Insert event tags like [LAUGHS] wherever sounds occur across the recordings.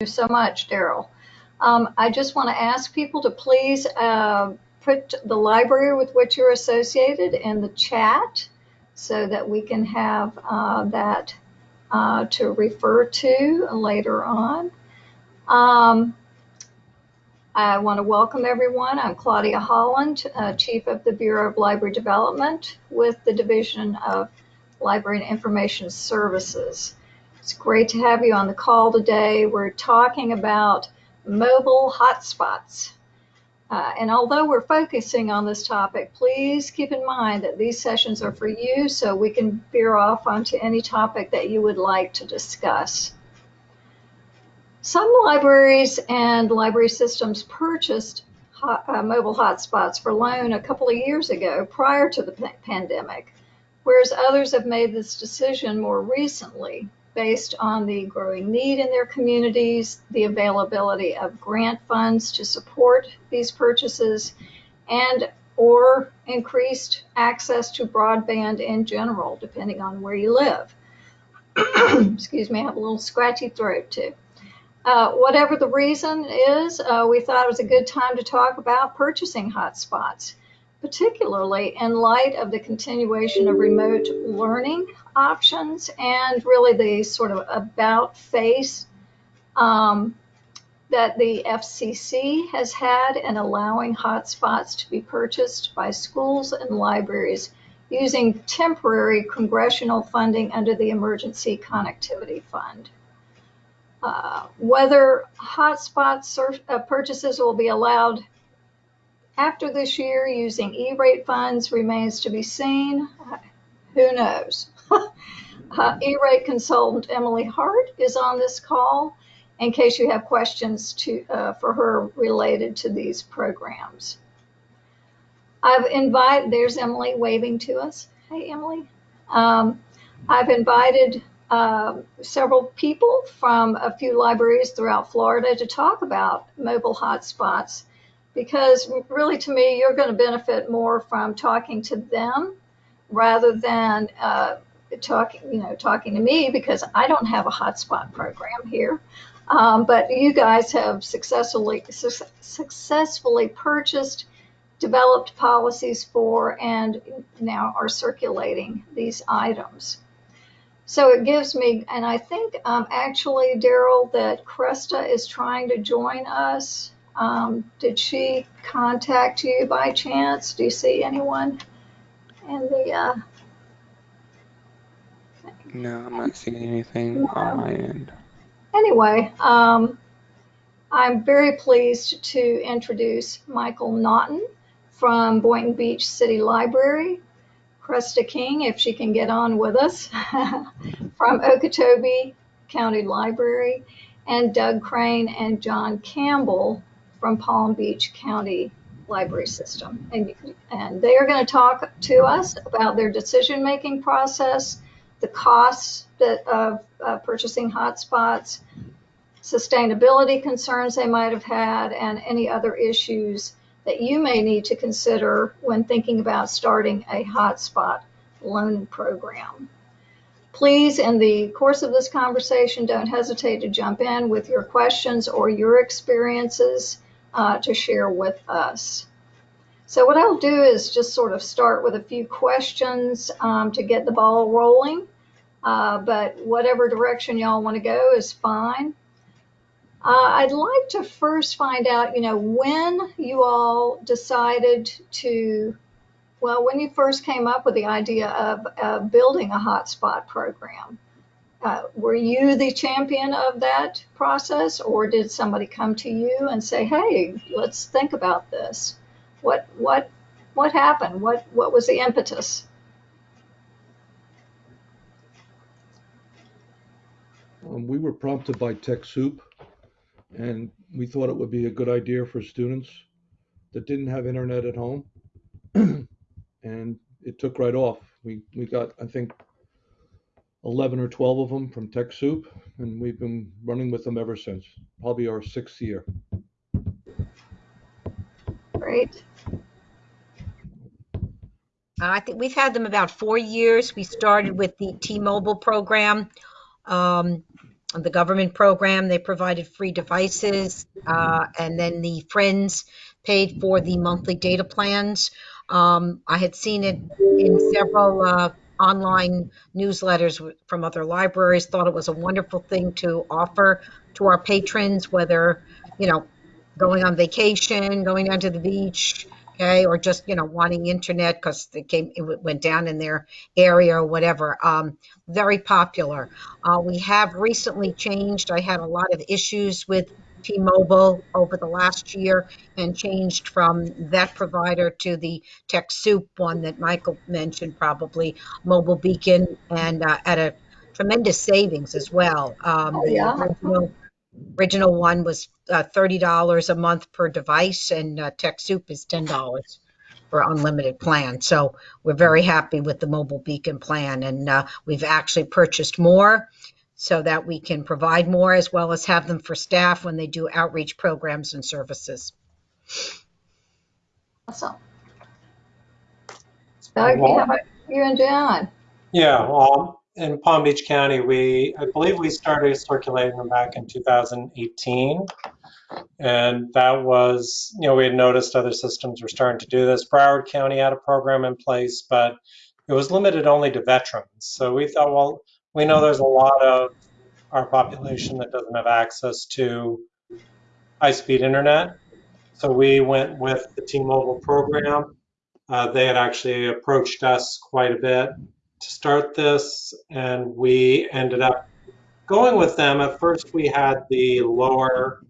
you so much, Daryl. Um, I just want to ask people to please uh, put the library with which you're associated in the chat so that we can have uh, that uh, to refer to later on. Um, I want to welcome everyone. I'm Claudia Holland, uh, Chief of the Bureau of Library Development with the Division of Library and Information Services. It's great to have you on the call today. We're talking about mobile hotspots. Uh, and although we're focusing on this topic, please keep in mind that these sessions are for you so we can veer off onto any topic that you would like to discuss. Some libraries and library systems purchased uh, mobile hotspots for loan a couple of years ago prior to the pandemic, whereas others have made this decision more recently based on the growing need in their communities, the availability of grant funds to support these purchases, and or increased access to broadband in general, depending on where you live. [CLEARS THROAT] Excuse me, I have a little scratchy throat too. Uh, whatever the reason is, uh, we thought it was a good time to talk about purchasing hotspots particularly in light of the continuation of remote learning options and really the sort of about face um, that the FCC has had in allowing hotspots to be purchased by schools and libraries using temporary congressional funding under the Emergency Connectivity Fund. Uh, whether hotspot uh, purchases will be allowed after this year, using E-rate funds remains to be seen. Who knows? Uh, E-rate consultant Emily Hart is on this call in case you have questions to, uh, for her related to these programs. I've invited, there's Emily waving to us. Hey, Emily. Um, I've invited uh, several people from a few libraries throughout Florida to talk about mobile hotspots because really to me, you're going to benefit more from talking to them rather than uh, talking, you know, talking to me because I don't have a hotspot program here. Um, but you guys have successfully su successfully purchased, developed policies for, and now are circulating these items. So it gives me, and I think um, actually, Daryl, that Cresta is trying to join us. Um, did she contact you by chance? Do you see anyone in the? Uh, no, I'm not seeing anything no. on my end. Anyway, um, I'm very pleased to introduce Michael Naughton from Boynton Beach City Library, Cresta King, if she can get on with us, [LAUGHS] from Okeechobee County Library, and Doug Crane and John Campbell from Palm Beach County Library System. And, and they are going to talk to us about their decision-making process, the costs that, of uh, purchasing hotspots, sustainability concerns they might have had, and any other issues that you may need to consider when thinking about starting a hotspot loan program. Please, in the course of this conversation, don't hesitate to jump in with your questions or your experiences uh, to share with us. So what I'll do is just sort of start with a few questions um, to get the ball rolling. Uh, but whatever direction y'all want to go is fine. Uh, I'd like to first find out, you know, when you all decided to, well, when you first came up with the idea of uh, building a hotspot program. Uh, were you the champion of that process, or did somebody come to you and say, "Hey, let's think about this"? What what what happened? What what was the impetus? Um, we were prompted by TechSoup, and we thought it would be a good idea for students that didn't have internet at home, [CLEARS THROAT] and it took right off. We we got I think 11 or 12 of them from TechSoup, and we've been running with them ever since, probably our sixth year. Great. Uh, I think we've had them about four years. We started with the T-Mobile program. Um, the government program, they provided free devices. Uh, and then the Friends paid for the monthly data plans. Um, I had seen it in several uh, online newsletters from other libraries, thought it was a wonderful thing to offer to our patrons, whether, you know, going on vacation, going down to the beach, okay, or just, you know, wanting internet because it came, it went down in their area or whatever. Um, very popular. Uh, we have recently changed. I had a lot of issues with T-Mobile over the last year and changed from that provider to the TechSoup one that Michael mentioned, probably Mobile Beacon, and uh, at a tremendous savings as well. Um, Oh, yeah? Original, original one was uh, $30 a month per device, and uh, TechSoup is $10 for unlimited plan. So we're very happy with the Mobile Beacon plan, and uh, we've actually purchased more so that we can provide more as well as have them for staff when they do outreach programs and services. Awesome. Doug, how about you and John? Yeah, well, in Palm Beach County, we, I believe we started circulating them back in 2018. And that was, you know, we had noticed other systems were starting to do this. Broward County had a program in place, but it was limited only to veterans. So we thought, well, we know there's a lot of our population that doesn't have access to high-speed internet. So we went with the T-Mobile program. Uh, they had actually approached us quite a bit to start this, and we ended up going with them. At first, we had the lower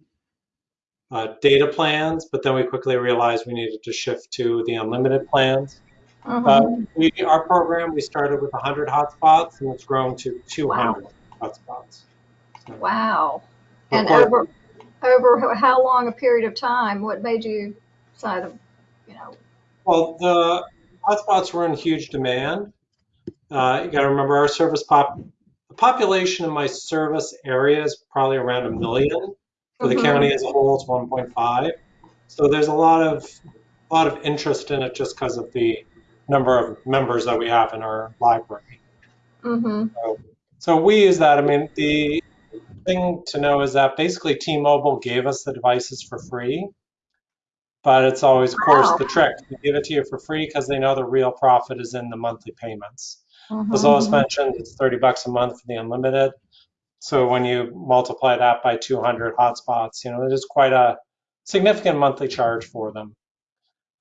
uh, data plans, but then we quickly realized we needed to shift to the unlimited plans. Uh, we, our program, we started with 100 hotspots, and it's grown to 200 hotspots. Wow. And course- over, over how long a period of time? What made you decide, you know, Well, the hotspots were in huge demand. Uh, you got to remember our service pop, the population in my service area is probably around a million. For the Mhm. county as a whole, it's 1.5. So there's a lot of a lot of interest in it just because of the number of members that we have in our library. mm-hmm, So we use that. I mean, the thing to know is that basically T-Mobile gave us the devices for free, but it's always, of course, Wow. the trick. They give it to you for free because they know the real profit is in the monthly payments. Mm-hmm. As Lois mentioned, it's 30 bucks a month for the unlimited. So when you multiply that by 200 hotspots, you know, it is quite a significant monthly charge for them.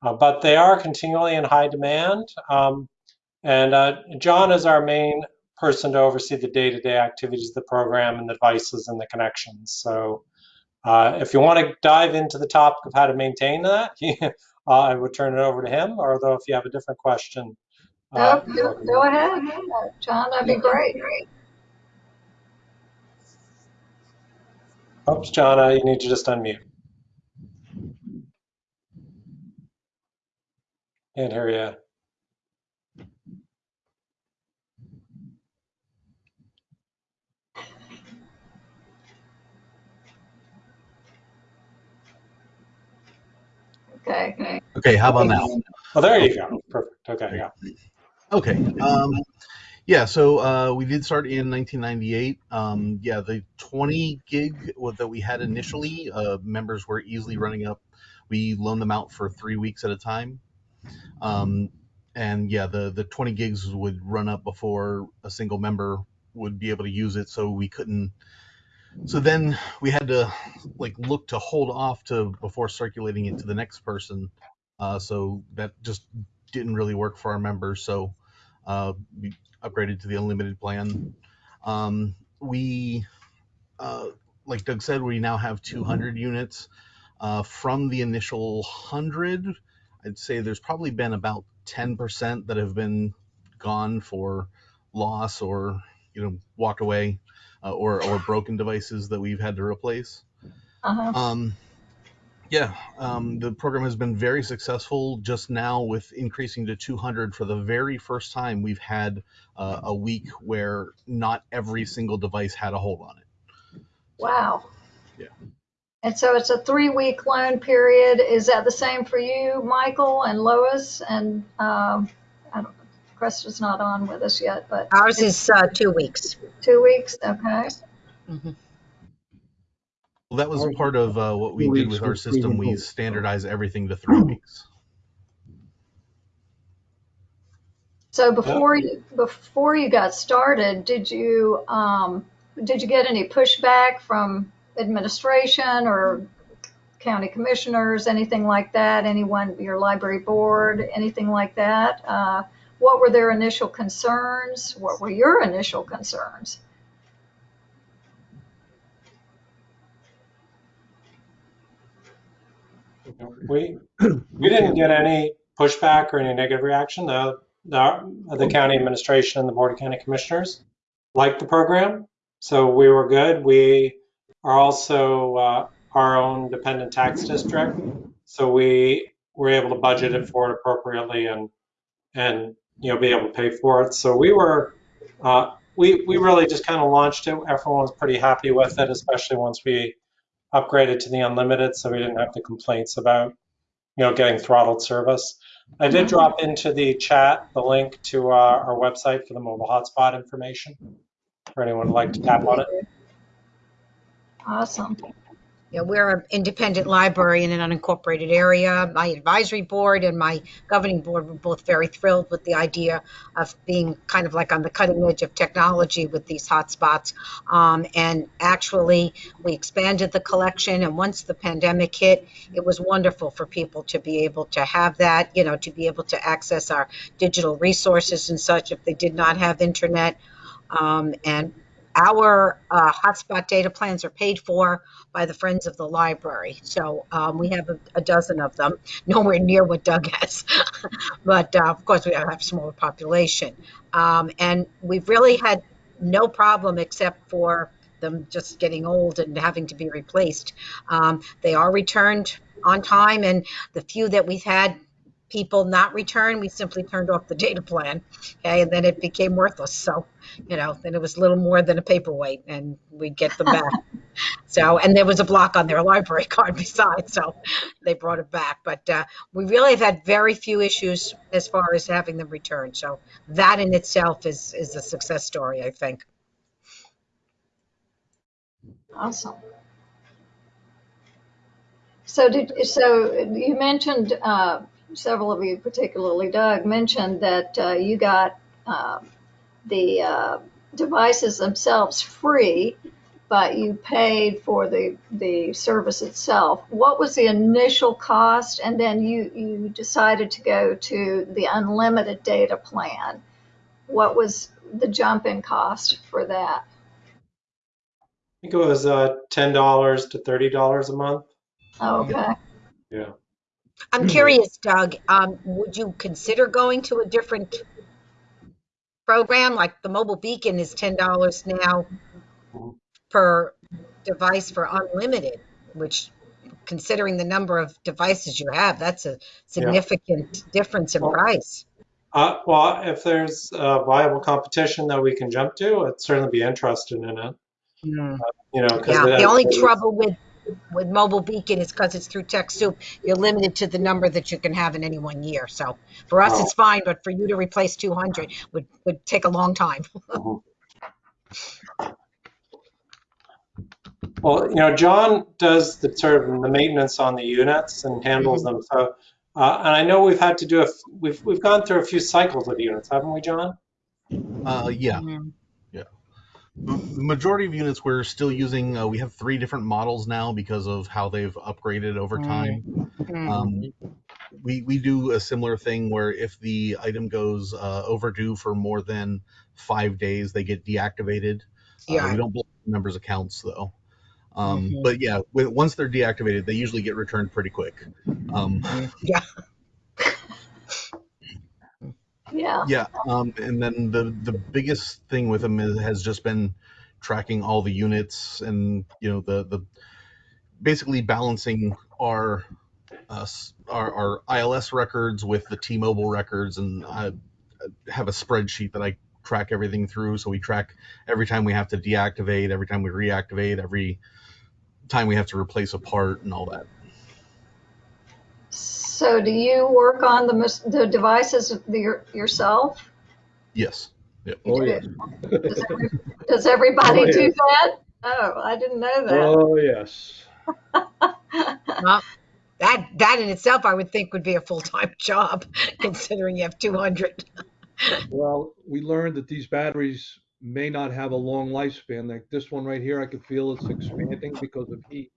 Uh, but they are continually in high demand. Um, and uh, John is our main person to oversee the day-to-day activities of the program and the devices and the connections. So uh, if you want to dive into the topic of how to maintain that, [LAUGHS] uh, I would turn it over to him. Although if you have a different question, No, go, go ahead, Uh, John, that'd be great. Oops, John, uh, you need to just unmute. Can't hear you. Okay. Okay, how about now? Oh, there you go. Perfect. Okay, yeah. Okay. Um, yeah, so uh, we did start in 1998. Um, yeah, the 20 gig that we had initially, uh, members were easily running up. We loaned them out for three weeks at a time. Um, and yeah, the, the 20 gigs would run up before a single member would be able to use it, so we couldn't. So then we had to like look to hold off to before circulating it to the next person. Uh, so that just didn't really work for our members, so uh, we upgraded to the unlimited plan. Um, we, uh, like Doug said, we now have 200 units. Uh, from the initial 100, I'd say there's probably been about 10% that have been gone for loss or, you know, walked away uh, or, or broken devices that we've had to replace. Uh-huh. Um, yeah, um, the program has been very successful. Just now, with increasing to 200 for the very first time, we've had uh, a week where not every single device had a hold on it. Wow. Yeah. And so it's a three-week loan period. Is that the same for you, Michael and Lois? And um, I don't, Cresta's not on with us yet, but Ours is uh, two weeks. two weeks, okay? Mhm. Well, that was Alright. part of uh, what we did with our system. We reasonable. standardized everything to three [CLEARS THROAT] weeks. So before you, before you got started, did you, um, did you get any pushback from administration or county commissioners, anything like that? Anyone, your library board, anything like that? Uh, what were their initial concerns? What were your initial concerns? We, we didn't get any pushback or any negative reaction. The, the, the county administration and the board of county commissioners liked the program, so we were good. We are also uh, our own dependent tax district, so we were able to budget it for it appropriately and and you know be able to pay for it. So we were uh, we we really just kind of launched it. Everyone was pretty happy with it, especially once we upgraded to the unlimited, so we didn't have the complaints about you know getting throttled service. I did mm-hmm. drop into the chat the link to our, our website for the mobile hotspot information for anyone who'd like to tap on it. Awesome. Yeah, we're an independent library in an unincorporated area. My advisory board and my governing board were both very thrilled with the idea of being kind of like on the cutting edge of technology with these hotspots. Um, and actually, we expanded the collection. And once the pandemic hit, it was wonderful for people to be able to have that, you know, to be able to access our digital resources and such if they did not have internet. Um, and our uh, hotspot data plans are paid for by the Friends of the Library. So um, we have a, a dozen of them, [LAUGHS] nowhere near what Doug has. [LAUGHS] but uh, of course, we have a smaller population. Um, and we've really had no problem except for them just getting old and having to be replaced. Um, they are returned on time, and the few that we've had people not return, we simply turned off the data plan. Okay, and then it became worthless. So, you know, then it was little more than a paperweight, and we'd get them back. [LAUGHS] so, and there was a block on their library [LAUGHS] card besides, so they brought it back. But uh, we really have had very few issues as far as having them return. So that in itself is is a success story, I think. Awesome. So did, so you mentioned, uh, several of you, particularly Doug, mentioned that, uh, you got, um, the, uh, devices themselves free, but you paid for the, the service itself. What was the initial cost? And then you, you decided to go to the unlimited data plan. What was the jump in cost for that? I think it was uh, $10 to $30 a month. Okay. Yeah. I'm curious, Doug. Um, would you consider going to a different program? Like the mobile beacon is ten dollars now per device for unlimited, which, considering the number of devices you have, that's a significant difference in Well, price. Uh, well, if there's a viable competition that we can jump to, I'd certainly be interested in it. Hmm. You know, Yeah, the only trouble with with mobile beacon is because it's through TechSoup, you're limited to the number that you can have in any one year. So for us, Oh. it's fine, but for you to replace 200 would would take a long time. [LAUGHS] Well, you know, John does the sort of the maintenance on the units and handles them. So, uh, and I know we've had to do a, f- we've we've gone through a few cycles of units, haven't we, John? Uh, yeah, Mhm. The majority of units we're still using. Uh, we have three different models now because of how they've upgraded over time. Mhm. Um, we we do a similar thing where if the item goes uh, overdue for more than five days, they get deactivated. Uh, Yeah. we don't block members' accounts though. Um, Mhm. But yeah, once they're deactivated, they usually get returned pretty quick. Um, Yeah. Yeah. yeah, um, and then the the biggest thing with them is, has just been tracking all the units and you know the the basically balancing our uh, our, our ILS records with the T-Mobile records, and I have a spreadsheet that I track everything through. So we track every time we have to deactivate, every time we reactivate, every time we have to replace a part, and all that. So do you work on the, the devices the, yourself? Yes. Oh, yeah. Does every- does everybody Oh, yeah. do that? Oh, I didn't know that. Oh, yes. [LAUGHS] Well, that that in itself, I would think would be a full time [LAUGHS] job, considering you have 200. Well, we learned that these batteries may not have a long lifespan. Like this one right here, I can feel it's expanding because of heat.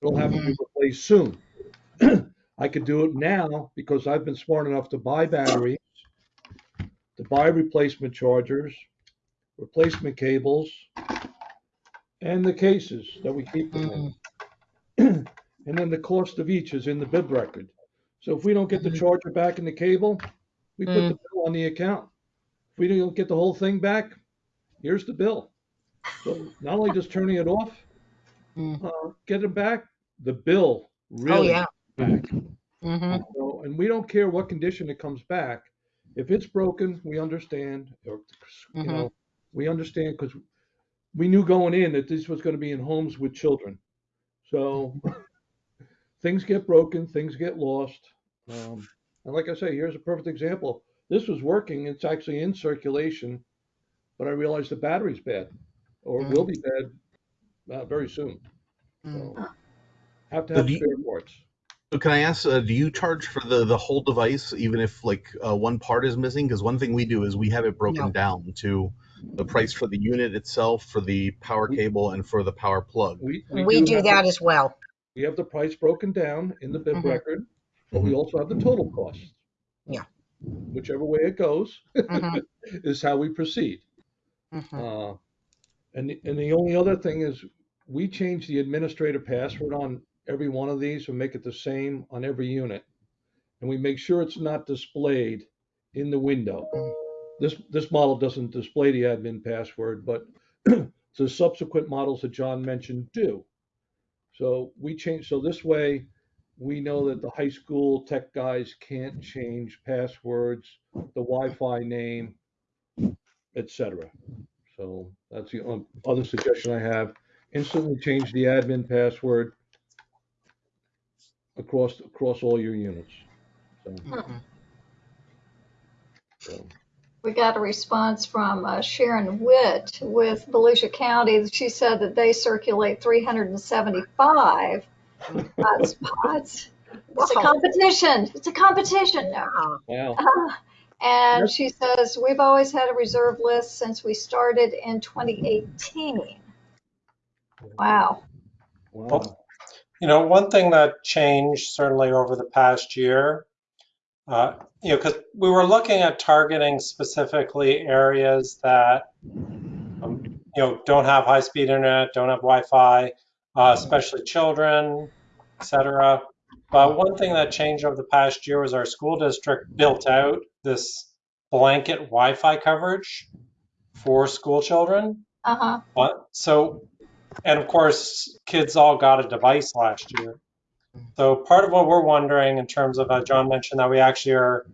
It'll have to be replaced soon. [CLEARS THROAT] I could do it now because I've been smart enough to buy batteries, to buy replacement chargers, replacement cables, and the cases that we keep them in. [CLEARS THROAT] And then the cost of each is in the bib record. So if we don't get the charger back in the cable, we put the bill on the account. If we don't get the whole thing back, here's the bill. So not only just turning it off, Mm. uh, get it back, the bill Oh really yeah. Back. hmm So, and we don't care what condition it comes back. If it's broken, we understand, or, you Mhm. know, we understand because we knew going in that this was going to be in homes with children. So [LAUGHS] things get broken, things get lost. Um, and like I say, here's a perfect example. This was working, it's actually in circulation, but I realized the battery's bad or it will be bad uh, very soon. So have to have do spare parts. So can I ask, uh, do you charge for the the whole device even if like uh, one part is missing? Because one thing we do is we have it broken No. down to the price for the unit itself, for the power cable, and for the power plug. We, We do have that the- as well. We have the price broken down in the bib Mhm. record, but we also have the total cost. Yeah. Whichever way it goes Mhm. [LAUGHS] is how we proceed. Mhm. Uh, and, and the only other thing is we change the administrator password on every one of these and make it the same on every unit. And we make sure it's not displayed in the window. This, this model doesn't display the admin password, but [CLEARS THROAT] the subsequent models that John mentioned do. So we change, so this way, we know that the high school tech guys can't change passwords, the Wi-Fi name, etc. So that's the um, other suggestion I have. Instantly change the admin password across, across all your units. So, Mhm. so, We got a response from uh, Sharon Witt with Volusia County. She said that they circulate 375 hotspots. [LAUGHS] It's a competition. It's a competition. No. Wow. [LAUGHS] And Yep. she says, we've always had a reserve list since we started in 2018. Wow. Wow. You know, one thing that changed certainly over the past year, uh, you know, because we were looking at targeting specifically areas that, um, you know, don't have high-speed internet, don't have Wi-Fi, uh, especially children, et cetera. But one thing that changed over the past year was our school district built out this blanket Wi-Fi coverage for school children. Uh-huh. Uh, so, and of course, kids all got a device last year. So part of what we're wondering in terms of, uh, John mentioned that we actually are,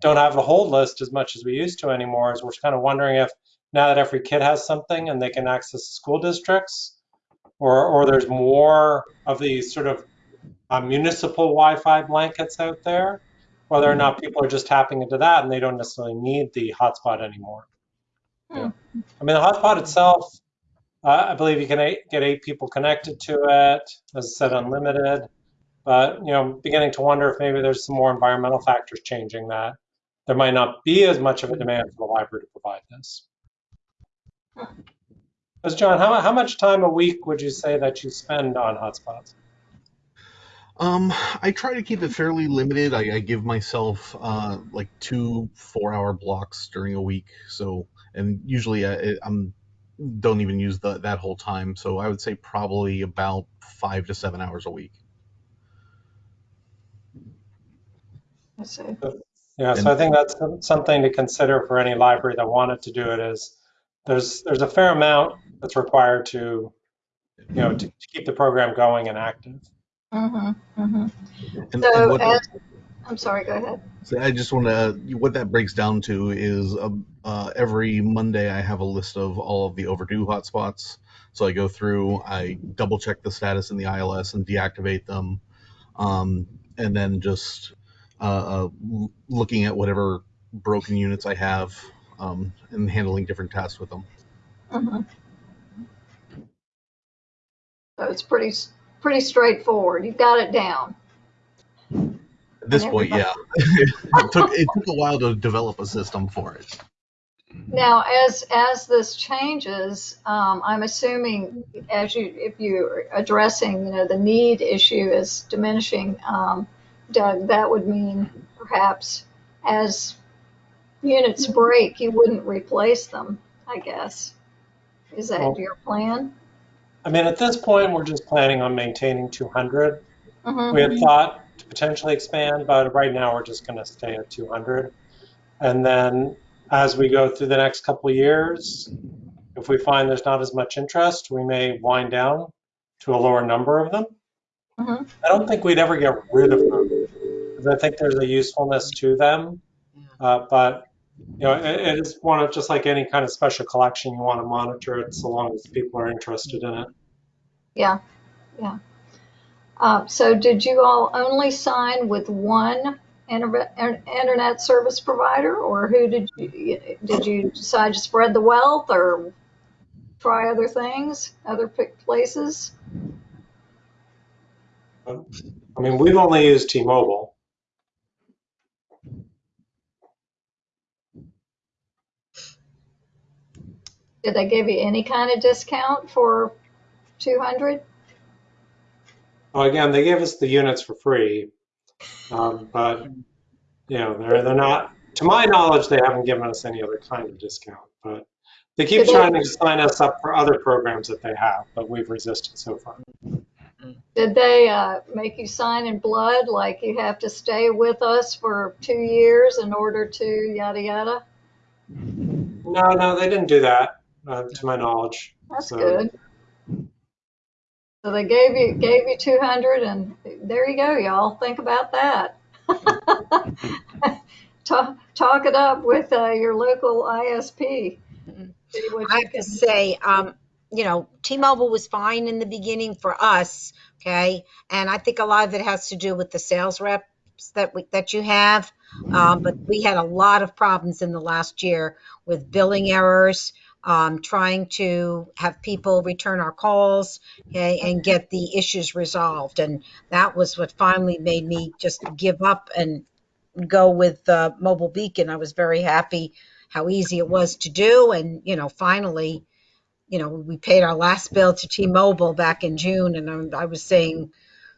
don't have the hold list as much as we used to anymore, is we're kind of wondering if now that every kid has something and they can access the school districts, or, or there's more of these sort of uh, municipal Wi-Fi blankets out there, whether or not people are just tapping into that and they don't necessarily need the hotspot anymore. Hmm. I mean, the hotspot itself, uh, I believe you can eight, get eight people connected to it, as I said, unlimited. But you know, beginning to wonder if maybe there's some more environmental factors changing that. There might not be as much of a demand for the library to provide this. As John, how, how much time a week would you say that you spend on hotspots? Um, I try to keep it fairly limited. I, I give myself uh, like two four-hour blocks during a week. So, and usually I, I'm don't even use the, that whole time. So I would say probably about five to seven hours a week. I see. Yeah, so I think that's something to consider for any library that wanted to do it is there's there's a fair amount that's required to you know to, to keep the program going and active. Mm-hmm. Mm-hmm. And, So, and what as, I'm sorry, go ahead. So I just want to. What that breaks down to is um, uh, every Monday I have a list of all of the overdue hotspots. So I go through, I double check the status in the ILS and deactivate them, um, and then just uh, uh, looking at whatever broken units I have um, and handling different tasks with them. Mm-hmm. So it's pretty, pretty straightforward. You've got it down. At this point, yeah. it took it took a while to develop a system for it. Now, as, as this changes, um, I'm assuming as you, if you're addressing, you know, the need issue is diminishing, um, Doug, that would mean perhaps as units break, you wouldn't replace them, I guess. Is that Well- your plan? I mean, at this point, we're just planning on maintaining 200. Mhm. We had thought to potentially expand, but right now we're just going to stay at 200. And then as we go through the next couple years, if we find there's not as much interest, we may wind down to a lower number of them. Mhm. I don't think we'd ever get rid of them I think there's a usefulness to them. Uh, but you know, it, it is one of just like any kind of special collection, you want to monitor it so long as people are interested in it. Yeah, yeah. Uh, so did you all only sign with one inter- internet service provider or who did you, did you decide to spread the wealth or try other things, other places? I mean, we've only used T-Mobile. Did they give you any kind of discount for 200? Well, again, they gave us the units for free, um, but you know, they're they're not. To my knowledge, they haven't given us any other kind of discount. But they keep Did they- trying to sign us up for other programs that they have, but we've resisted so far. Did they uh, make you sign in blood, like you have to stay with us for two years in order to yada yada? No, no, they didn't do that, uh, to my knowledge. That's So- good. So they gave you gave you 200, and there you go, y'all. Think about that. [LAUGHS] talk talk it up with uh, your local ISP. What I have to say, um, you know, T-Mobile was fine in the beginning for us, okay? And I think a lot of it has to do with the sales reps that we, that you have. Um, but we had a lot of problems in the last year with billing errors, um, trying to have people return our calls, okay, and get the issues resolved. And that was what finally made me just give up and go with uh, Mobile Beacon. I was very happy how easy it was to do, and you know, finally, you know, we paid our last bill to T-Mobile back in June, and I'm- I was saying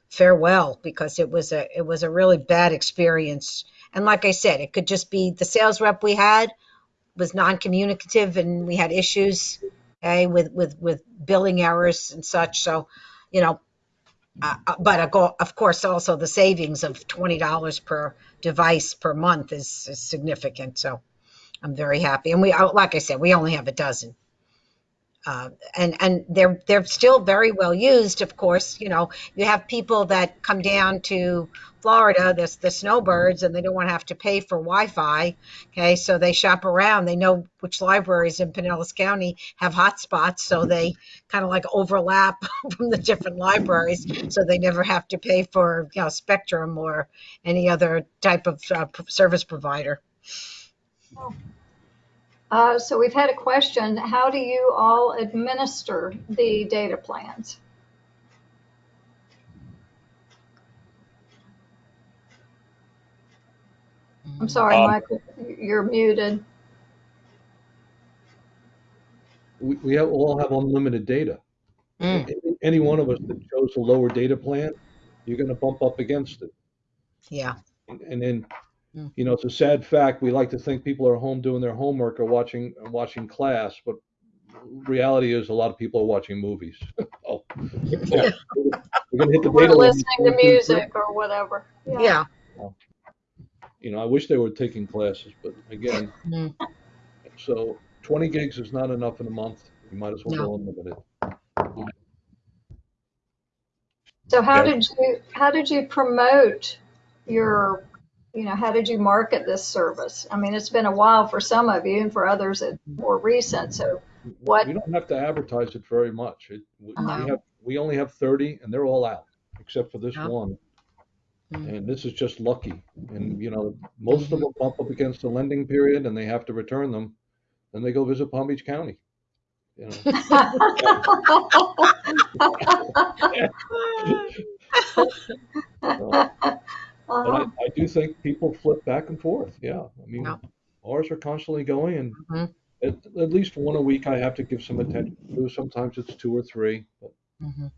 farewell because it was a it was a really bad experience. And like I said, it could just be the sales rep we had was non-communicative, and we had issues, okay, with with with billing errors and such. So, you know, uh, uh, but of co- of course, also the savings of twenty dollars per device per month is, is significant. So, I'm very happy. And we, uh, like I said, we only have a dozen. Uh, and and they're they're still very well used. Of course, you know you have people that come down to Florida, the the snowbirds, and they don't want to have to pay for Wi-Fi. Okay, so they shop around. They know which libraries in Pinellas County have hotspots, so they kind of like overlap [LAUGHS] from the different libraries, so they never have to pay for you know Spectrum or any other type of uh, service provider. Uh, so we've had a question. How do you all administer the data plans? I'm sorry, Um, Michael, you're muted. We, we have, all have unlimited data. Mm. Any- Any one of us that chose a lower data plan, you're gonna bump up against it. Yeah. And and then, Mm. you know, it's a sad fact, we like to think people are home doing their homework or watching, watching class, but reality is a lot of people are watching movies. [LAUGHS] Oh. Yeah. We're gonna hit the We're listening to one, two, three. music or whatever. Yeah. You know, I wish they were taking classes, but again, Mm. so twenty gigs is not enough in a month. You might as well No. go unlimited. So how Yeah. did you, how did you promote your, you know, how did you market this service? I mean, it's been a while for some of you and for others it's more recent. So what, We don't have to advertise it very much. It, we we have, we only have thirty and they're all out, except for this Yeah. one. Mm. And this is just lucky. And, you know, most of them bump up against the lending period and they have to return them. Then they go visit Palm Beach County. you know. [LAUGHS] [LAUGHS] But I, I do think people flip back and forth. Yeah, I mean, Yeah. ours are constantly going, and Mhm. at, at least one a week I have to give some attention to. Sometimes it's two or three. But Mhm.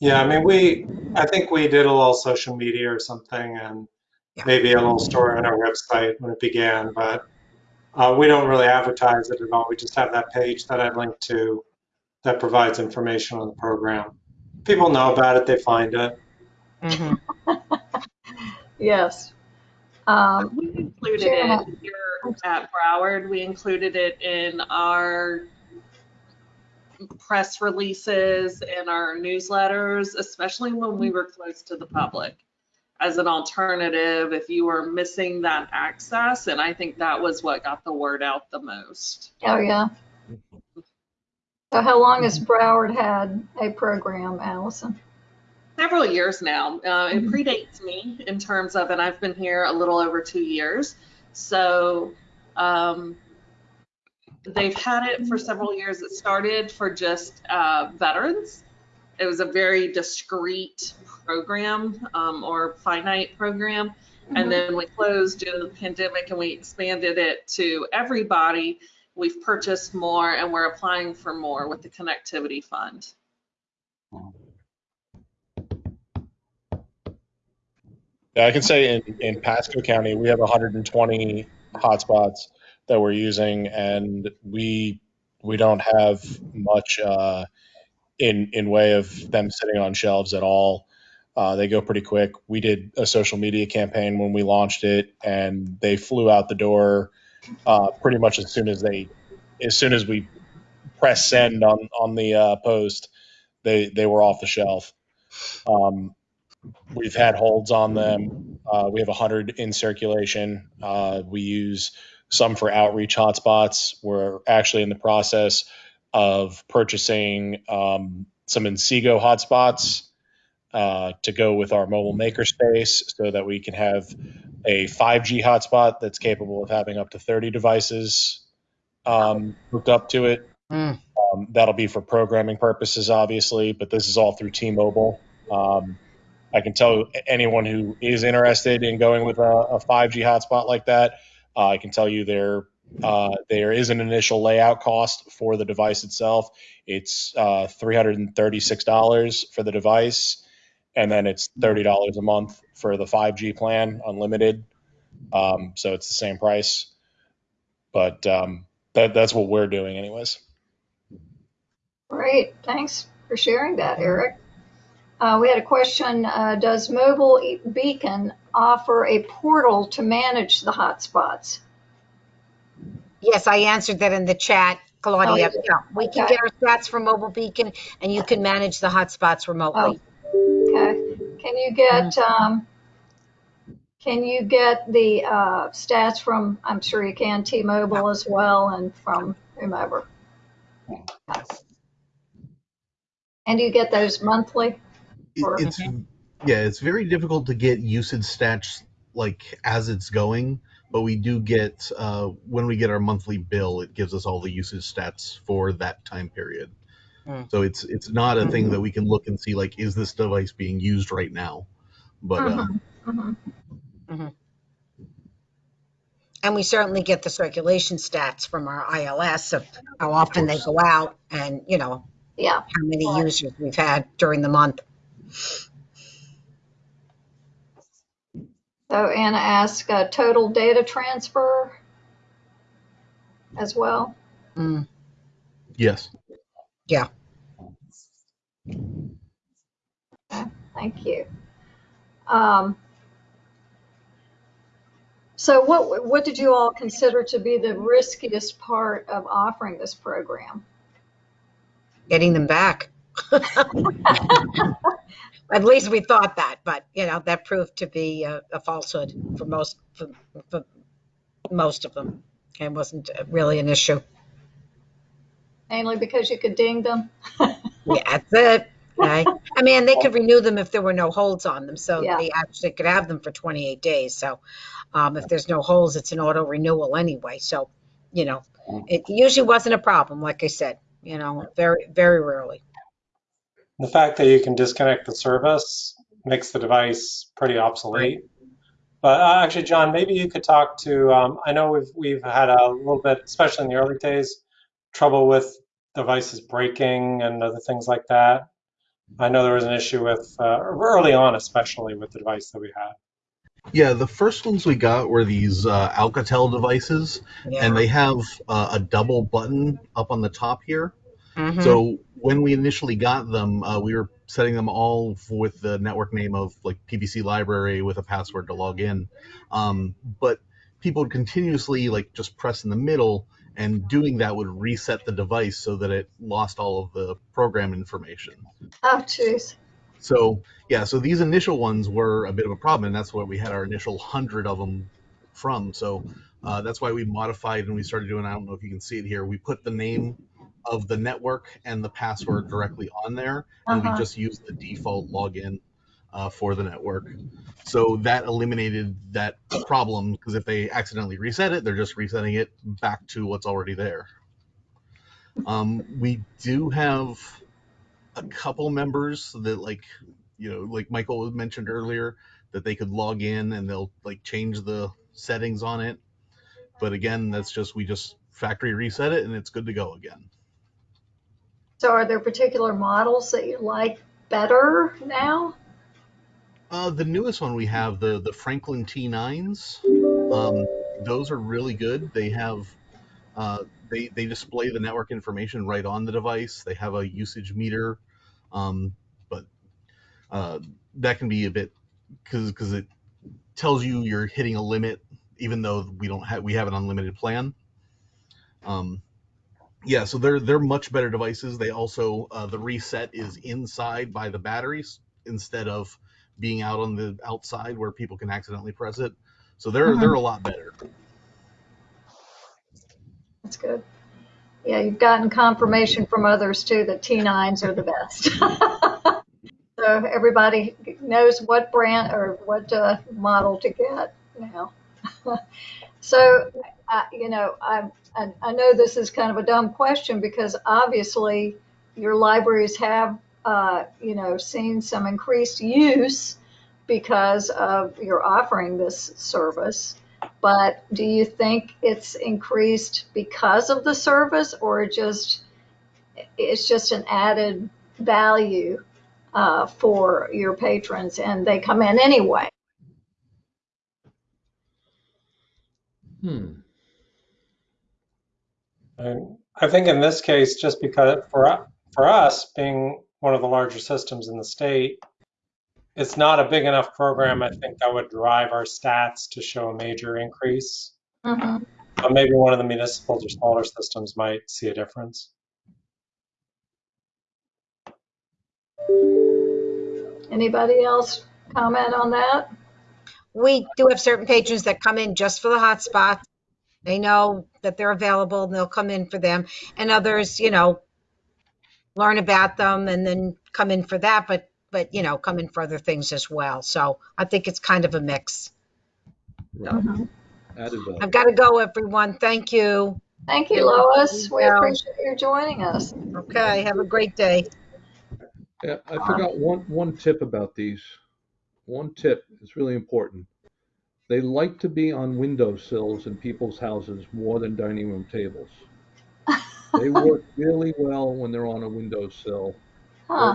Yeah, I mean, we, I think we did a little social media or something and Yeah. maybe a little story on our website when it began, but uh, we don't really advertise it at all. We just have that page that I linked to that provides information on the program. People know about it, they find it. Mhm. [LAUGHS] yes. Um, We included Sure. it here at Broward. We included it in our press releases and our newsletters, especially when we were close to the public as an alternative if you were missing that access. And I think that was what got the word out the most. oh, yeah. So how long has Broward had a program, Allison? Several years now. Uh, it predates me in terms of, and I've been here a little over two years. So um, they've had it for several years. It started for just uh, veterans. It was a very discreet program um, or finite program. And then we closed due to the pandemic and we expanded it to everybody. We've purchased more and we're applying for more with the connectivity fund. Yeah, I can say in, in Pasco County, we have 120 hotspots that we're using, and we we don't have much uh, in in way of them sitting on shelves at all. Uh, they go pretty quick. We did a social media campaign when we launched it, and they flew out the door uh, pretty much as soon as they as soon as we press send on on the uh, post. They they were off the shelf. Um, We've had holds on them. Uh, we have 100 in circulation. Uh, we use some for outreach hotspots. We're actually in the process of purchasing um, some Inseego hotspots uh, to go with our mobile makerspace so that we can have a 5G hotspot that's capable of having up to 30 devices um, hooked up to it. Mm. Um, that'll be for programming purposes, obviously, but this is all through T-Mobile. Um, I can tell anyone who is interested in going with a, a 5G hotspot like that, uh, I can tell you there uh, there is an initial layout cost for the device itself. It's uh, $336 for the device, and then it's $30 a month for the 5G plan, unlimited. Um, so it's the same price, but um, that, that's what we're doing, anyways. Great, thanks for sharing that, Eric. Uh, we had a question, uh, does Mobile Beacon offer a portal to manage the hotspots? Yes, I answered that in the chat, Claudia. Oh. Yeah, we can Okay. get our stats from Mobile Beacon, and you can manage the hotspots remotely. Okay, can you get, um, can you get the, uh, stats from, I'm sure you can, T-Mobile as well and from whomever? And do you get those monthly? Or- It, it's yeah, it's very difficult to get usage stats like as it's going, but we do get uh, when we get our monthly bill, it gives us all the usage stats for that time period. Hmm. So it's it's not a thing that we can look and see like is this device being used right now, but uh, Mhm. And we certainly get the circulation stats from our ILS of how often they go out and, you know, Yeah, how many Right. users we've had during the month. So Anna asked, uh, total data transfer as well? Mm, yes. Yeah. Okay, Thank you. Um, so what, what did you all consider to be the riskiest part of offering this program? Getting them back. [LAUGHS] [LAUGHS] At least we thought that, but, you know, that proved to be a, a falsehood for most, for, for most of them. It wasn't really an issue. Mainly because you could ding them? [LAUGHS] Yeah, that's it. Okay. I mean, they could renew them if there were no holds on them, so Yeah. they actually could have them for 28 days. So um, if there's no holds, it's an auto renewal anyway. So you know, it usually wasn't a problem, like I said, you know, very, very rarely. The fact that you can disconnect the service makes the device pretty obsolete. But uh, actually, John, maybe you could talk to. Um, I know we've we've had a little bit, especially in the early days, trouble with devices breaking and other things like that. I know there was an issue with uh, early on, especially with the device that we had. Yeah, the first ones we got were these uh, Alcatel devices, Yeah. and they have uh, a double button up on the top here. Mhm. So when we initially got them, uh, we were setting them all with the network name of like PBC library with a password to log in. Um, but people would continuously like just press in the middle, and doing that would reset the device so that it lost all of the program information. Oh, jeez. So yeah, so these initial ones were a bit of a problem, and that's where we had our initial hundred of them from. So uh, that's why we modified and we started doing. I don't know if you can see it here. We put the name of the network and the password directly on there, and Uh-huh. we just use the default login uh, for the network. So that eliminated that problem because if they accidentally reset it, they're just resetting it back to what's already there. Um, we do have a couple members that like you know like michael mentioned earlier that they could log in and they'll like change the settings on it but again that's just we just factory reset it and it's good to go again So are there particular models that you like better now? uh, the newest one we have the the franklin t9s um, those are really good. They have uh, they they display the network information right on the device. They have a usage meter um, but uh, that can be a bit because because it tells you you're hitting a limit even though we don't have we have an unlimited plan. Um, yeah so they're they're much better devices they also uh, the reset is inside by the batteries instead of being out on the outside where people can accidentally press it so they're Mhm. they're a lot better That's good. Yeah, you've gotten confirmation from others too that T9s are the best. [LAUGHS] so everybody knows what brand or what uh, model to get now. [LAUGHS] so, uh, you know, I, I, I know this is kind of a dumb question because obviously your libraries have, uh, you know, seen some increased use because of your offering this service. But do you think it's increased because of the service or just it's just an added value uh, for your patrons and they come in anyway? Hmm. And I think in this case, just because for for us being one of the larger systems in the state, it's not a big enough program. I think that would drive our stats to show a major increase. hmm But maybe one of the municipals or smaller systems might see a difference. Anybody else comment on that? We do have certain patrons that come in just for the hotspots. They know that they're available and they'll come in for them. And others, you know, learn about them and then come in for that, but, but, you know, come in for other things as well. So I think it's kind of a mix. Right. Mm-hmm. Added value. I've got to go, everyone. Thank you. Thank you, Lois. We appreciate you joining us. Okay, have a great day. Yeah, I forgot one, one tip about these. One tip is really important. They like to be on windowsills in people's houses more than dining room tables. They [LAUGHS] work really well when they're on a windowsill Huh.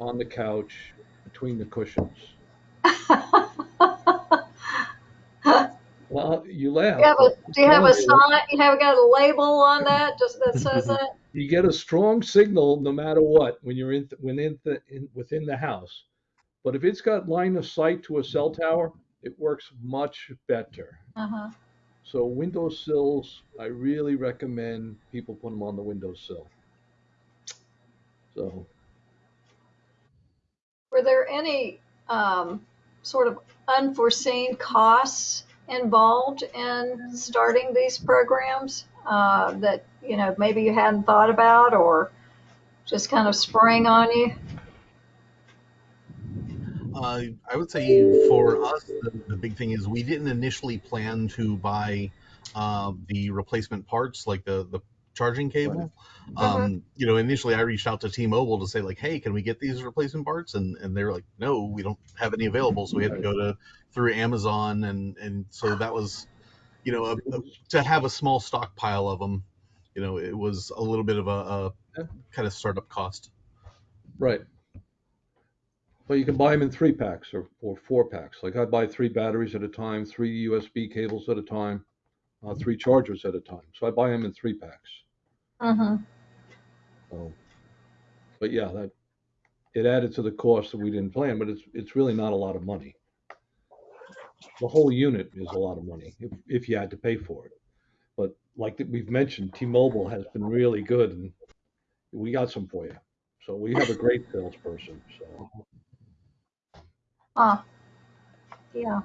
on the couch between the cushions. [LAUGHS] Well, you laugh. You have a, do you have a sign? You have got a label on that just that says [LAUGHS] that? you, get a strong signal no matter what when you're in within the in, within the house. But if it's got line of sight to a cell tower, it works much better. Uh-huh. So windowsills, I really recommend people put them on the windowsill. So Were there any um, sort of unforeseen costs involved in starting these programs uh, that you know maybe you hadn't thought about or just kind of sprang on you? Uh, I would say for us, the, the big thing is we didn't initially plan to buy uh, the replacement parts, like the the charging cable. Mhm. Um, you know, initially I reached out to T-Mobile to say like, "Hey, can we get these replacement parts?" And and they're like, "No, we don't have any available." So we had to go to through Amazon, and and so that was, you know, a, a, to have a small stockpile of them. You know, it was a little bit of a, a kind of startup cost. Right. But you can buy them in three packs or, or four packs. Like I buy three batteries at a time, three USB cables at a time, uh, three chargers at a time. So I buy them in three packs. Mm-hmm. So, but yeah, that it added to the cost that we didn't plan, but it's it's really not a lot of money. The whole unit is a lot of money if, if you had to pay for it. But like that we've mentioned, T-Mobile has been really good, and we got some for you. So we have a great salesperson. So Ah, yeah.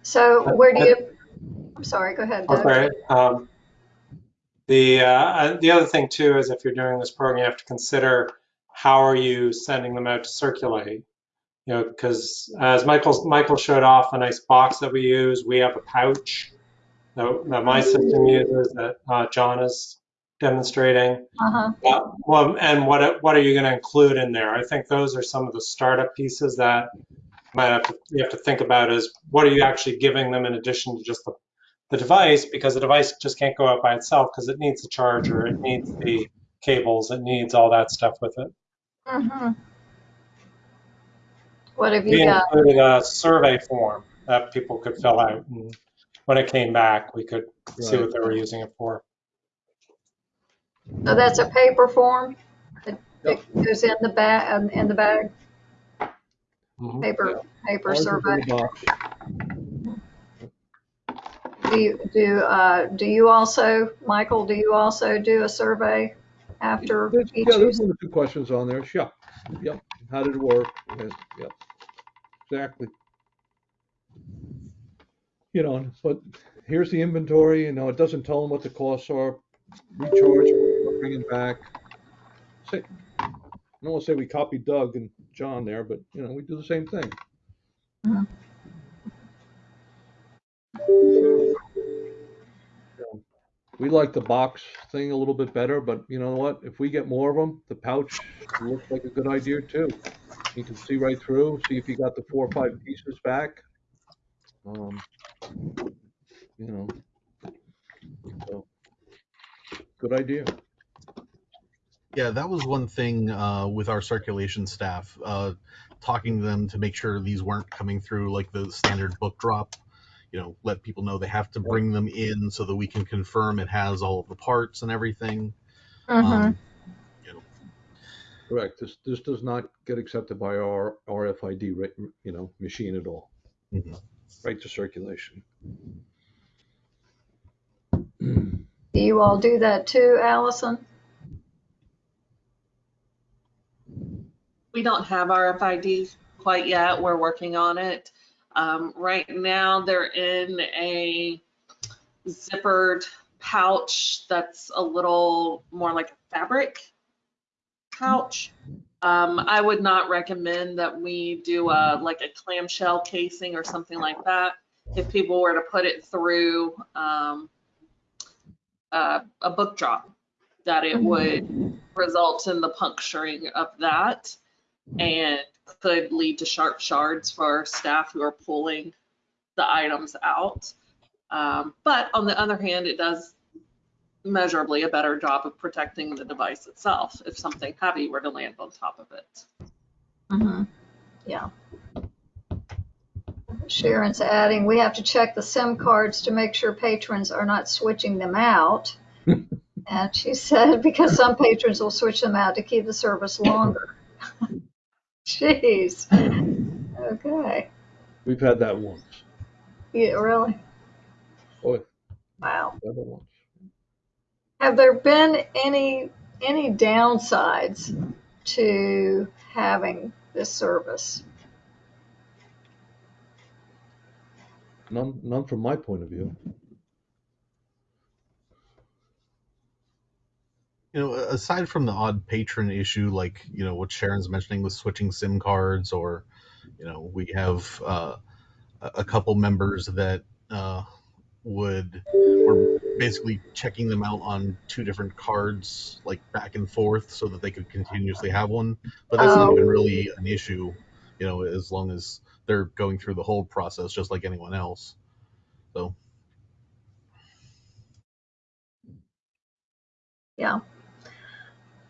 So where do you, I'm sorry, go ahead, Doug. Okay. Um, the uh, the other thing too is if you're doing this program, you have to consider how are you sending them out to circulate. You know, because as Michael Michael showed off a nice box that we use, we have a pouch that, that my system uses that uh, John is demonstrating. Uh-huh. Uh, well, and what what are you going to include in there? I think those are some of the startup pieces that might have to you have to think about is what are you actually giving them in addition to just the, the device because the device just can't go out by itself because it needs the charger, it needs the cables, it needs all that stuff with it. Mm-hmm. What have We you got? included a survey form that people could fill out, and when it came back, we could see what they were using it for. So that's a paper form? It Yep. goes in the bag, in the bag, Mhm. paper, paper ours is in survey? the box. Do you, do, uh, do you also, Michael, do you also do a survey after There's, each yeah, there's one or two questions on there. Yeah. Yep. How did it work? Yes, Yep. Exactly. You know, but here's the inventory. You know, it doesn't tell them what the costs are. Recharge, bring it back. Say, I don't want to say we copied Doug and John there, but you know, we do the same thing. Mhm. We like the box thing a little bit better, but you know what? If we get more of them, the pouch looks like a good idea too. You can see right through, see if you got the four or five pieces back. Um, you know, so good idea. Yeah, that was one thing uh, with our circulation staff, uh, talking to them to make sure these weren't coming through like the standard book drop. You know, let people know they have to bring them in so that we can confirm it has all of the parts and everything. Mhm. Um, you know, Correct. This this does not get accepted by our RFID, you know, machine at all. mhm. Right to circulation. Do you all do that too, Allison? We don't have RFID quite yet. We're working on it. Um, right now, they're in a zippered pouch that's a little more like a fabric pouch. Um, I would not recommend that we do a like a clamshell casing or something like that. If people were to put it through um, uh, a book drop, that it would result in the puncturing of that and could lead to sharp shards for staff who are pulling the items out. Um, but on the other hand, it does measurably a better job of protecting the device itself if something heavy were to land on top of it. Mm-hmm. Yeah. Sharon's adding, we have to check the SIM cards to make sure patrons are not switching them out. [LAUGHS] And she said, because some patrons will switch them out to keep the service longer. [LAUGHS] Jeez. Okay. We've had that once. Yeah, really? Oh, Wow. once. Have there been any, any downsides to having this service? None, none from my point of view. You know, aside from the odd patron issue, like you know what Sharon's mentioning with switching SIM cards, or you know we have uh, a couple members that uh, would were basically checking them out on two different cards, like back and forth, so that they could continuously have one. But that's not Oh. even really an issue, you know, as long as they're going through the whole process just like anyone else. So Yeah.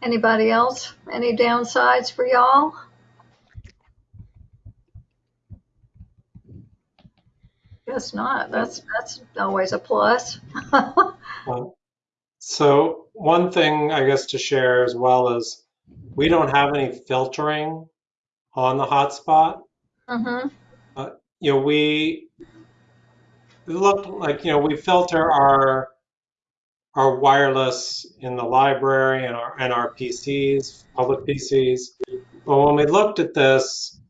Anybody else? Any downsides for y'all? Guess not. That's, that's always a plus. [LAUGHS] Uh, So one thing I guess to share as well is we don't have any filtering on the hotspot. Mm-hmm. You know, we look like, you know, we filter our our wireless in the library and our and our PCs, public PCs. But when we looked at this,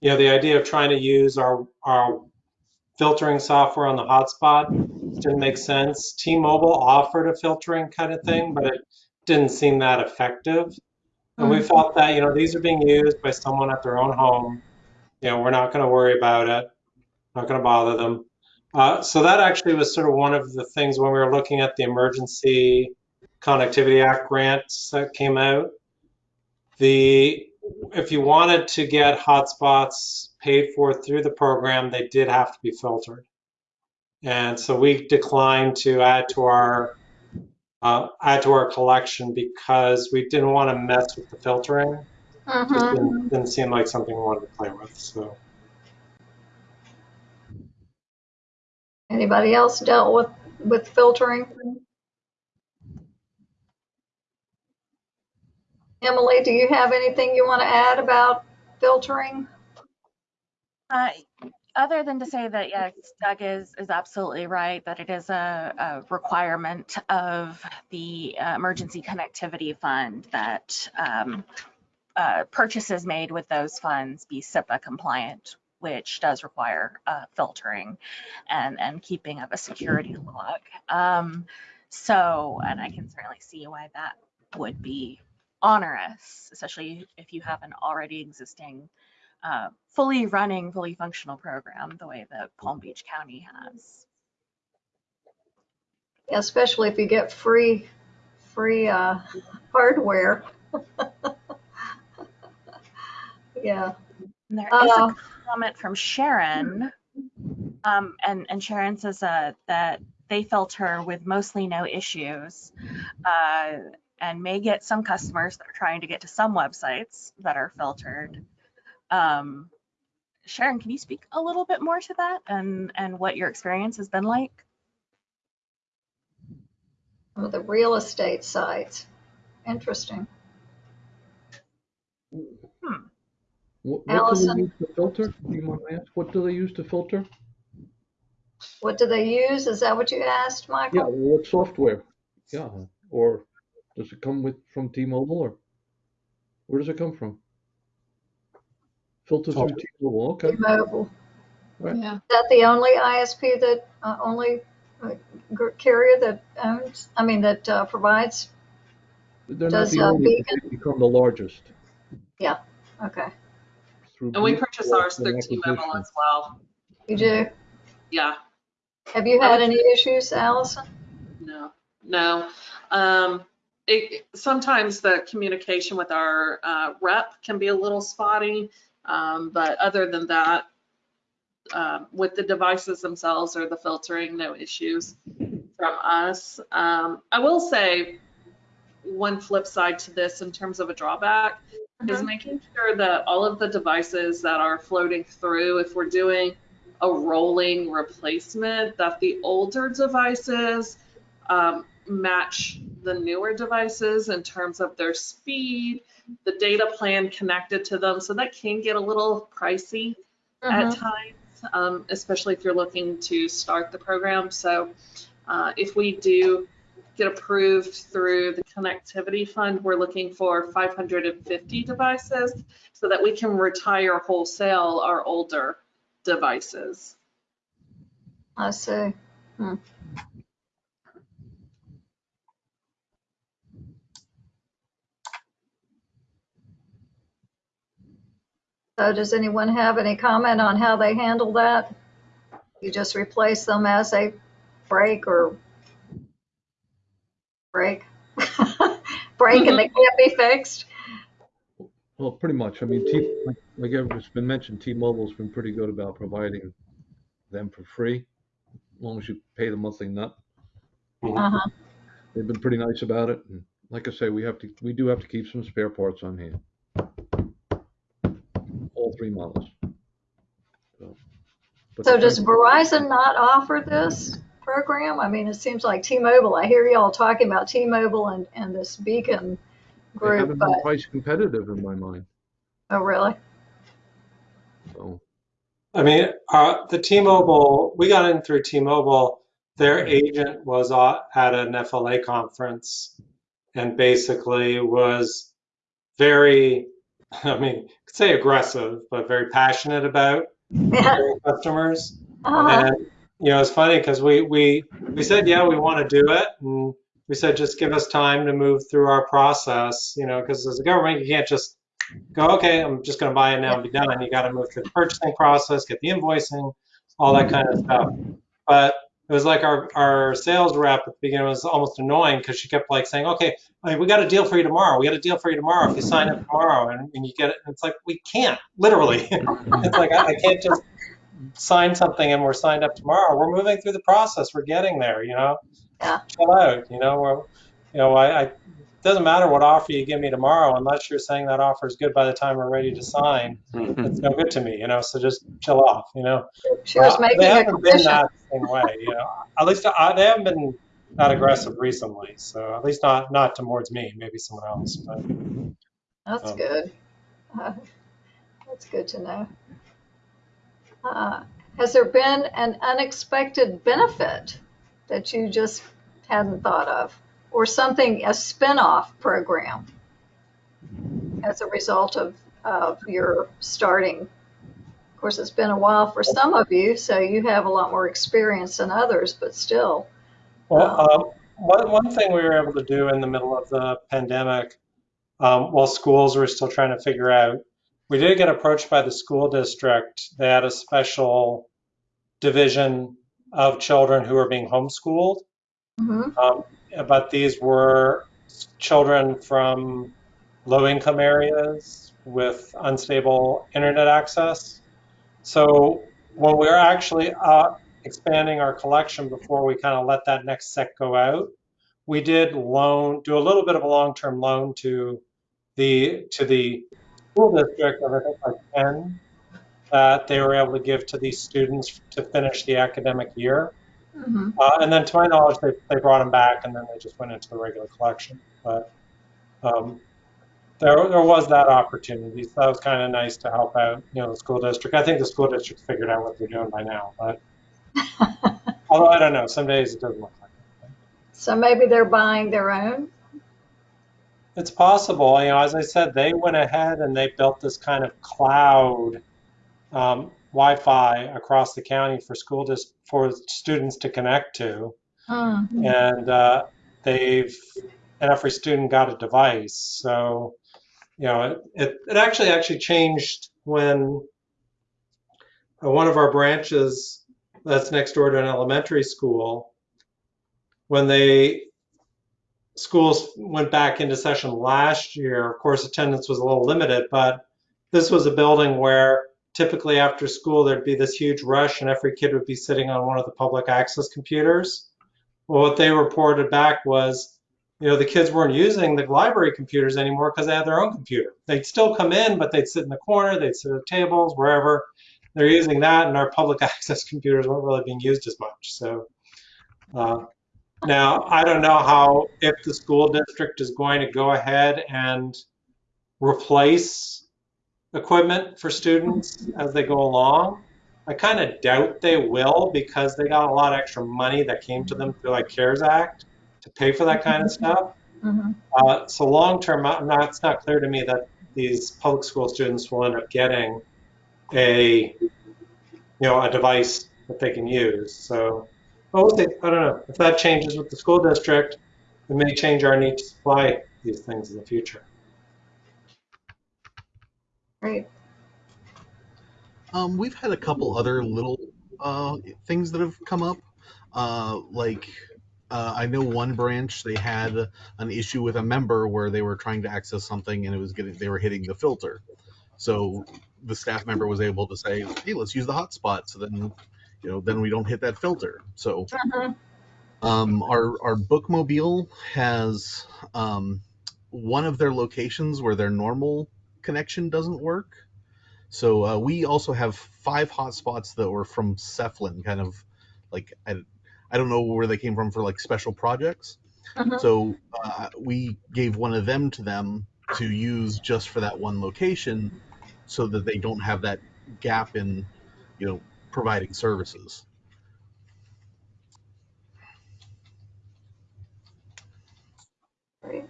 you know, the idea of trying to use our our filtering software on the hotspot didn't make sense. T-Mobile offered a filtering kind of thing, but it didn't seem that effective. And we mm-hmm. felt that, you know, these are being used by someone at their own home. You know, we're not going to worry about it, not going to bother them. Uh, so that actually was sort of one of the things when we were looking at the Emergency Connectivity Act grants that came out. The if you wanted to get hotspots paid for through the program, they did have to be filtered. And so we declined to add to our uh, add to our collection because we didn't want to mess with the filtering. Just Mm-hmm. didn't, didn't seem like something we wanted to play with. So Anybody else dealt with, with filtering? Emily, do you have anything you want to add about filtering? Uh, other than to say that yes, Doug is is absolutely right that it is a, a requirement of the uh, emergency connectivity fund that um, uh, purchases made with those funds be CIPA compliant, which does require uh, filtering and and keeping of a security log. Um, so, and I can certainly see why that would be onerous, especially if you have an already existing uh, fully running, fully functional program the way that Palm Beach County has. Especially if you get free, free, uh, hardware. [LAUGHS] Yeah. And there is Uh, a comment from Sharon, um, and, and Sharon says uh, that they filter with mostly no issues, uh, and may get some customers that are trying to get to some websites that are filtered. Um, Sharon, can you speak a little bit more to that and, and what your experience has been like? Some of the real estate sites. Interesting. What, what do they use to filter? Do you mind me ask? What do they use to filter? What do they use? Is that what you asked, Michael? Yeah, what software? Yeah, or does it come with from T-Mobile or where does it come from? Filter through T-Mobile. Okay. T-Mobile. Right. Yeah. Is that the only ISP that, uh, only uh, carrier that owns, I mean, that uh, provides? They're not Does, the uh, only, but they've become the largest Yeah. Okay, through. And we purchase ours through an T-Mobile as well. you do? Yeah. Have you had any issues, Allison? No, no. Um, it, sometimes the communication with our uh, rep can be a little spotty, um, but other than that, um, with the devices themselves or the filtering, no issues from us. Um, I will say one flip side to this in terms of a drawback is Mhm. making sure that all of the devices that are floating through, if we're doing a rolling replacement, that the older devices um, match the newer devices in terms of their speed, the data plan connected to them. So that can get a little pricey at Mhm. times, um, especially if you're looking to start the program. So uh, if we do get approved through the connectivity fund, we're looking for 550 devices so that we can retire wholesale our older devices. I see. Hmm. So does anyone have any comment on how they handle that? You just replace them as they break or break, [LAUGHS] break and they [LAUGHS] can't be fixed? Well, pretty much. I mean, T, like, like it's been mentioned, T-Mobile's been pretty good about providing them for free, as long as you pay the monthly nut. Uh-huh. They've been pretty nice about it. And like I say, we have to, we do have to keep some spare parts on hand. All three models. So, So does Verizon not offer this program? I mean, it seems like T-Mobile, I hear y'all talking about T-Mobile and, and this Beacon They group, haven't but, been price competitive in my mind. oh, really? So, I mean, uh, the T-Mobile, we got in through T-Mobile. Their agent was uh, at an FLA conference and basically was very, [LAUGHS] I mean, could say aggressive, but very passionate about [LAUGHS] Yeah. customers. Uh-huh. And you know, it's funny because we we we said, yeah, we want to do it, and we said, just give us time to move through our process. You know, because as a government, you can't just go, okay, I'm just going to buy it now and be done. You got to move through the purchasing process, get the invoicing, all that kind of stuff. But it was like our our sales rep at the beginning was almost annoying because she kept like saying, okay, I mean, we got a deal for you tomorrow. We got a deal for you tomorrow if you sign up tomorrow, and, and you get it. And it's like we can't literally. [LAUGHS] it's like I, I can't just sign something and we're signed up tomorrow. We're moving through the process. We're getting there, you know. Yeah. Chill out, you know. We're, you know, I, I it doesn't matter what offer you give me tomorrow unless you're saying that offer is good by the time we're ready to sign. It's no good to me, you know. So just chill off, you know. She was Uh, making they haven't been that same way, you know. At least I, they haven't been that aggressive recently. So at least not not towards me, maybe someone else. But That's Um, good. Uh, That's good to know. Uh, Has there been an unexpected benefit that you just hadn't thought of? Or something, a spin-off program as a result of, of your starting? Of course, it's been a while for some of you, so you have a lot more experience than others, but still. Well, um, one, one thing we were able to do in the middle of the pandemic, um, while schools were still trying to figure out, we did get approached by the school district. They had a special division of children who were being homeschooled, Mhm. um, but these were children from low income areas with unstable internet access. So when we were actually uh, expanding our collection before we kind of let that next set go out, we did loan, do a little bit of a long-term loan to the to the school district of I think like 10 that they were able to give to these students to finish the academic year. Mhm. Uh, and then to my knowledge, they, they brought them back and then they just went into the regular collection. But um, there, there was that opportunity. So that was kind of nice to help out, you know, the school district. I think the school district figured out what they're doing by now, but [LAUGHS] although I don't know, some days it doesn't look like it. So maybe they're buying their own? It's possible. You know, as I said, they went ahead and they built this kind of cloud um, Wi-Fi across the county for school dis- for students to connect to. Hmm. and uh, they've and every student got a device. So, you know, it, it, it actually actually changed when uh, one of our branches that's next door to an elementary school, when they schools went back into session last year, of course attendance was a little limited, but this was a building where typically after school there'd be this huge rush and every kid would be sitting on one of the public access computers. Well, what they reported back was, you know, the kids weren't using the library computers anymore because they had their own computer. They'd still come in, but they'd sit in the corner, they'd sit at tables, wherever. They're using that, and our public [LAUGHS] access computers weren't really being used as much. So uh, now I don't know how if the school district is going to go ahead and replace equipment for students as they go along. I kind of doubt they will because they got a lot of extra money that came to them through like CARES Act to pay for that kind of stuff. Mhm. Uh, so long term, not, it's not clear to me that these public school students will end up getting a, you know, a device that they can use. So, but we'll see. I don't know if that changes with the school district. It may change our need to supply these things in the future. Great. Um, we've had a couple other little uh, things that have come up. Uh, like, uh, I know one branch they had an issue with a member where they were trying to access something and it was getting they were hitting the filter. So the staff member was able to say, "Hey, let's use the hotspot." So then, you know, then we don't hit that filter. So Mhm. um, our our bookmobile has um, one of their locations where their normal connection doesn't work. So uh, we also have five hotspots that were from SEFLIN, kind of like I, I don't know where they came from for like special projects. Mhm. So uh, we gave one of them to them to use just for that one location, so that they don't have that gap in, you know, providing services. Great.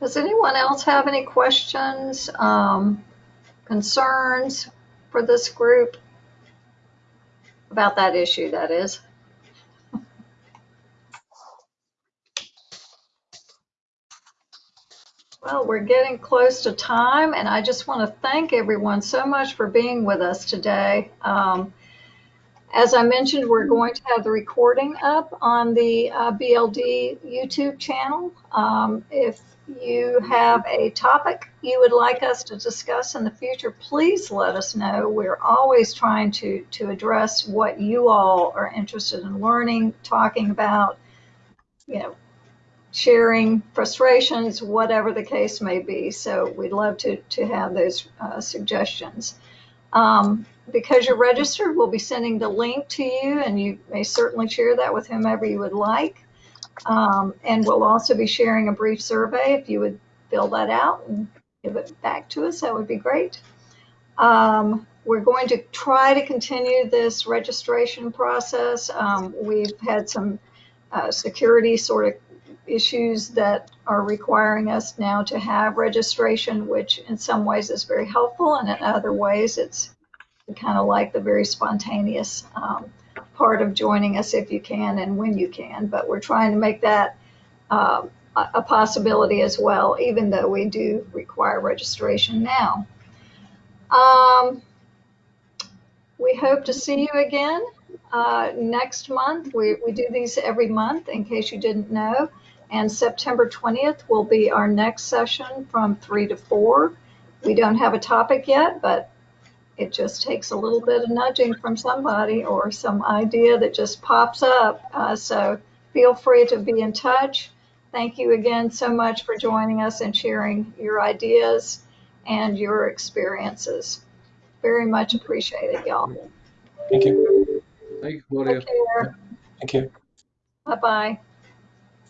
Does anyone else have any questions, um, concerns for this group? About that issue, that is. Well, we're getting close to time, and I just want to thank everyone so much for being with us today. Um, as I mentioned, we're going to have the recording up on the uh, BLD YouTube channel. Um, if you have a topic you would like us to discuss in the future, please let us know. We're always trying to, to address what you all are interested in learning, talking about, you know, sharing frustrations, whatever the case may be. So we'd love to, to have those uh, suggestions. Um, because you're registered, we'll be sending the link to you, and you may certainly share that with whomever you would like. Um, and we'll also be sharing a brief survey. If you would fill that out and give it back to us, that would be great. Um, we're going to try to continue this registration process. Um, we've had some uh, security sort of issues that are requiring us now to have registration, which in some ways is very helpful, and in other ways it's kind of like the very spontaneous um, part of joining us if you can and when you can. But we're trying to make that um, a possibility as well, even though we do require registration now. Um, we hope to see you again uh, next month. We, we do these every month, in case you didn't know. And September 20th will be our next session from 3 to 4. We don't have a topic yet, but it just takes a little bit of nudging from somebody or some idea that just pops up. Uh, so feel free to be in touch. Thank you again so much for joining us and sharing your ideas and your experiences. Very much appreciated, y'all. Thank you. Thank you, Claudia. Take care. Thank you. Bye bye.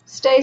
Stay